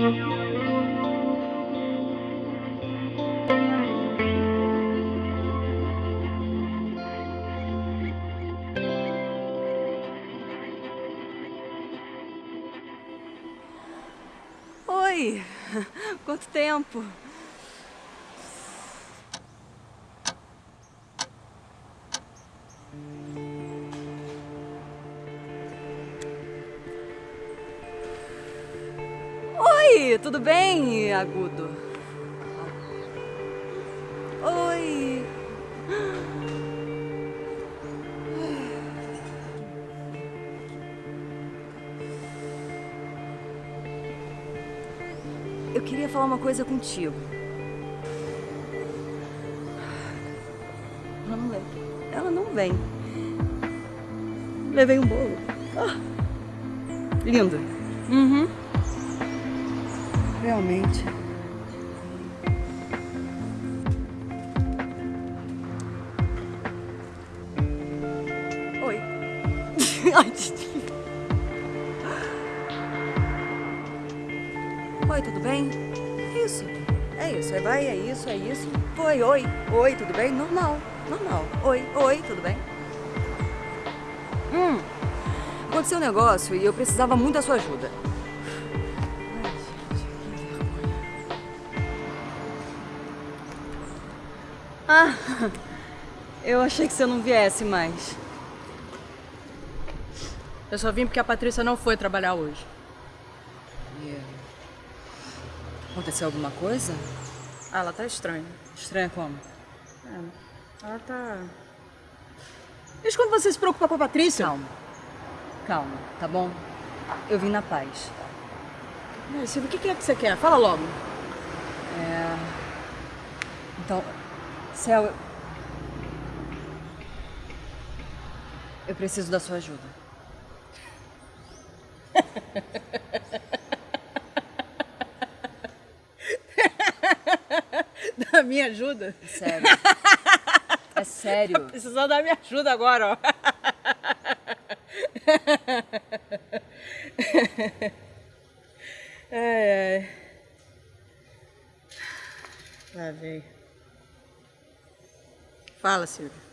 Oi! Quanto tempo! Tudo bem, Agudo? Oi! Eu queria falar uma coisa contigo. Ela não vem. Ela não vem. Levei um bolo. Ah, lindo. Uhum. Realmente. Oi. Oi, tudo bem? É isso. É isso. É vai, é isso, é isso. Oi, oi. Oi, tudo bem? Normal. Normal. Oi, oi, tudo bem? Hum. Aconteceu um negócio e eu precisava muito da sua ajuda. Ah, eu achei que você não viesse mais. Eu só vim porque a Patrícia não foi trabalhar hoje. E, Aconteceu alguma coisa? Ah, ela tá estranha. Estranha como? É, ela tá... Desde quando você se preocupa com a Patrícia? Calma. Calma, tá bom? Eu vim na paz. Silvia, o que é que você quer? Fala logo. É... Então, Céu, eu... preciso da sua ajuda. Da minha ajuda? Sério. É sério. Precisando da minha ajuda agora, ó. Ai, ai. Lá vem. Fala, Silvia.